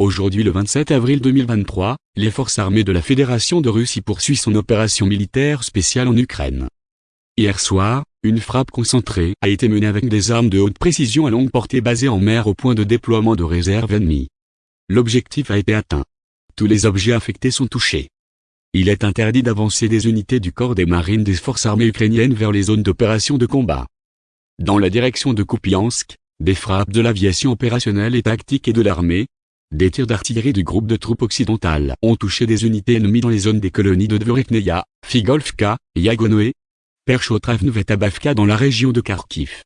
Aujourd'hui le 27 avril 2023, les forces armées de la Fédération de Russie poursuivent son opération militaire spéciale en Ukraine. Hier soir, une frappe concentrée a été menée avec des armes de haute précision à longue portée basées en mer au point de déploiement de réserve ennemie. L'objectif a été atteint. Tous les objets affectés sont touchés. Il est interdit d'avancer des unités du corps des marines des forces armées ukrainiennes vers les zones d'opération de combat. Dans la direction de Kupiansk, des frappes de l'aviation opérationnelle et tactique et de l'armée, des tirs d'artillerie du groupe de troupes occidentales ont touché des unités ennemies dans les zones des colonies de Dvorikneia, Figolfka, Yagonoe, Perchotravnev et dans la région de Kharkiv.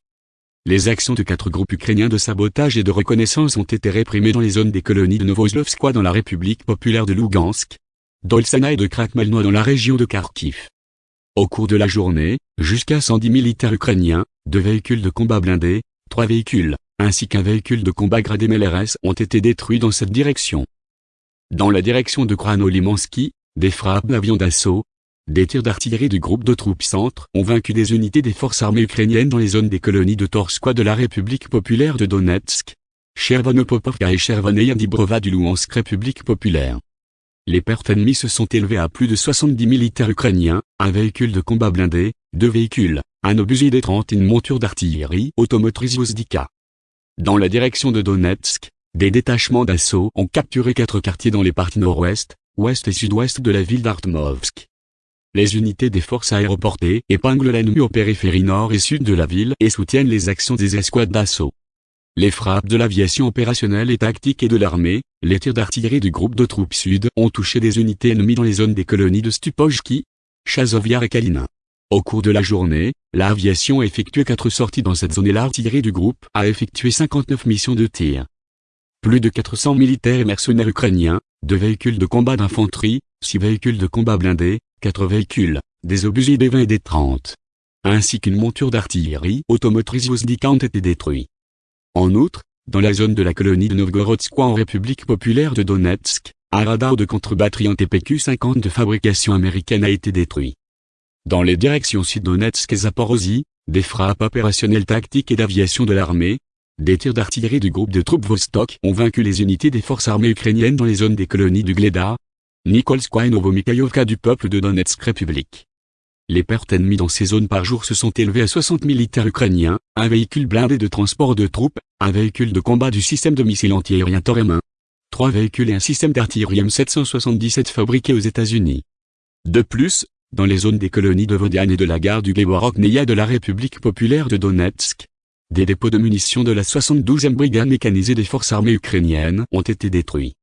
Les actions de quatre groupes ukrainiens de sabotage et de reconnaissance ont été réprimées dans les zones des colonies de Novoslovskoye dans la République populaire de Lugansk, d'Olsana et de Krakmalnoy dans la région de Kharkiv. Au cours de la journée, jusqu'à 110 militaires ukrainiens, deux véhicules de combat blindés, trois véhicules, ainsi qu'un véhicule de combat gradé MLRS ont été détruits dans cette direction. Dans la direction de Krano-Limansky, des frappes d'avions d'assaut, des tirs d'artillerie du groupe de troupes centre ont vaincu des unités des forces armées ukrainiennes dans les zones des colonies de Torskoye de la République populaire de Donetsk, Chervonopopovka et Chervoneia Dibrova du Louhansk République populaire. Les pertes ennemies se sont élevées à plus de 70 militaires ukrainiens, un véhicule de combat blindé, deux véhicules, un obusier des 30 et une monture d'artillerie automotrice Yozdika. Dans la direction de Donetsk, des détachements d'assaut ont capturé quatre quartiers dans les parties nord-ouest, ouest et sud-ouest de la ville d'Artmovsk. Les unités des forces aéroportées épinglent l'ennemi aux périphéries nord et sud de la ville et soutiennent les actions des escouades d'assaut. Les frappes de l'aviation opérationnelle et tactique et de l'armée, les tirs d'artillerie du groupe de troupes sud ont touché des unités ennemies dans les zones des colonies de Stupojki, Chazoviar et Kalina. Au cours de la journée, l'aviation a effectué quatre sorties dans cette zone et l'artillerie du groupe a effectué 59 missions de tir. Plus de 400 militaires et mercenaires ukrainiens, deux véhicules de combat d'infanterie, six véhicules de combat blindés, quatre véhicules, des obusiers des 20 et des 30, ainsi qu'une monture d'artillerie automotrice Yozdika ont été détruits. En outre, dans la zone de la colonie de Novgorodskoye en République populaire de Donetsk, un radar de contre-batterie en TPQ-50 de fabrication américaine a été détruit. Dans les directions Sud-Donetsk et Zaporozhye, des frappes opérationnelles tactiques et d'aviation de l'armée, des tirs d'artillerie du groupe de troupes Vostok ont vaincu les unités des forces armées ukrainiennes dans les zones des colonies du Gleda, Nikolskoye et Novomikhaïovka du peuple de Donetsk République. Les pertes ennemies dans ces zones par jour se sont élevées à 60 militaires ukrainiens, un véhicule blindé de transport de troupes, un véhicule de combat du système de missiles antiaériens Toremin, trois véhicules et un système d'artillerie M777 fabriqué aux États-Unis. De plus, dans les zones des colonies de Vodiane et de la gare du Gleborok-Neia de la République populaire de Donetsk. Des dépôts de munitions de la 72e brigade mécanisée des forces armées ukrainiennes ont été détruits.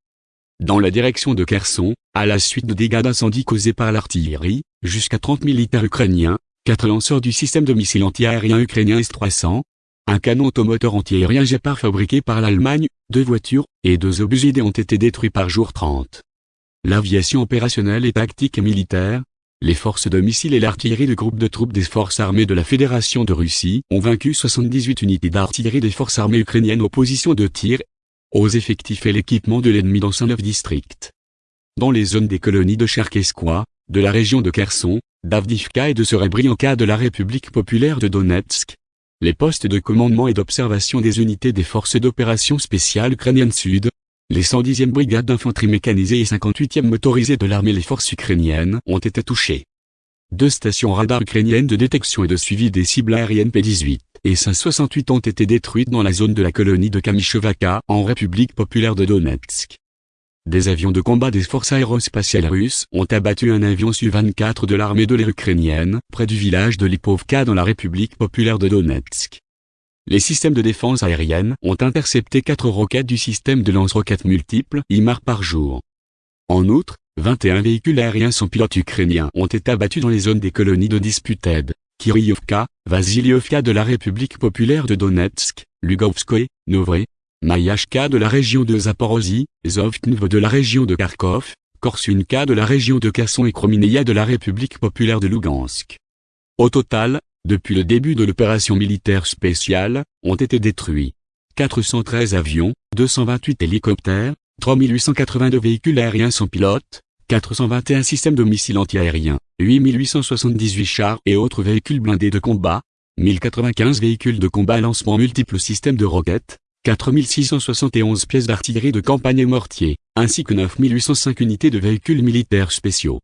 Dans la direction de Kherson, à la suite de dégâts d'incendie causés par l'artillerie, jusqu'à 30 militaires ukrainiens, quatre lanceurs du système de missiles antiaériens ukrainien S-300, un canon automoteur antiaérien Gepard fabriqué par l'Allemagne, deux voitures, et deux obus ont été détruits par jour 30. L'aviation opérationnelle et tactique et militaire, les forces de missiles et l'artillerie du groupe de troupes des forces armées de la Fédération de Russie ont vaincu 78 unités d'artillerie des forces armées ukrainiennes aux positions de tir, aux effectifs et l'équipement de l'ennemi dans 109 districts. Dans les zones des colonies de Cherkeskoye, de la région de Kherson, d'Avdivka et de Serebrianka de la République populaire de Donetsk, les postes de commandement et d'observation des unités des forces d'opération spéciales ukrainiennes sud, les 110e brigades d'infanterie mécanisée et 58e motorisée de l'armée les forces ukrainiennes ont été touchées. Deux stations radar ukrainiennes de détection et de suivi des cibles aériennes P-18 et 568 ont été détruites dans la zone de la colonie de Kamichovaka en République populaire de Donetsk. Des avions de combat des forces aérospatiales russes ont abattu un avion Su-24 de l'armée de l'air ukrainienne près du village de Lipovka dans la République populaire de Donetsk. Les systèmes de défense aérienne ont intercepté quatre roquettes du système de lance-roquettes multiples IMAR par jour. En outre, 21 véhicules aériens sans pilote ukrainiens ont été abattus dans les zones des colonies de Disputed, Kiryovka, Vasilievka de la République populaire de Donetsk, Lugovskoye, Novre, Mayashka de la région de Zaporozhye, Zovtnev de la région de Kharkov, Korsunka de la région de Kherson et Kromineia de la République populaire de Lugansk. Au total, depuis le début de l'opération militaire spéciale, ont été détruits 413 avions, 228 hélicoptères, 3882 véhicules aériens sans pilote, 421 systèmes de missiles antiaériens, 8878 chars et autres véhicules blindés de combat, 1095 véhicules de combat à lancement multiples systèmes de roquettes, 4671 pièces d'artillerie de campagne et mortiers, ainsi que 9805 unités de véhicules militaires spéciaux.